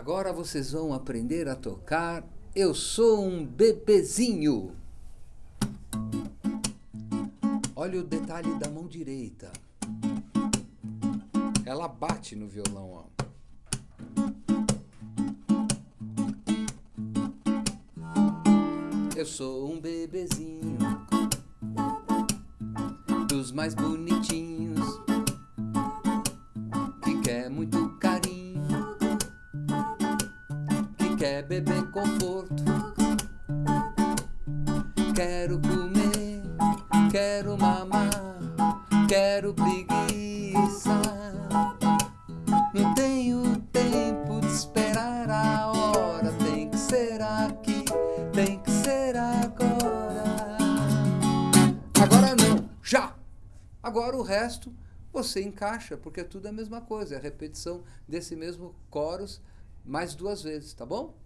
Agora vocês vão aprender a tocar Eu Sou um Bebezinho. Olha o detalhe da mão direita. Ela bate no violão, ó. Eu sou um bebezinho dos mais bonitinhos quer beber conforto. Quero comer, quero mamar, quero preguiça. Não tenho tempo de esperar a hora, tem que ser aqui, tem que ser agora. Agora não, já! Agora o resto você encaixa, porque tudo é a mesma coisa, é a repetição desse mesmo chorus mais duas vezes, tá bom?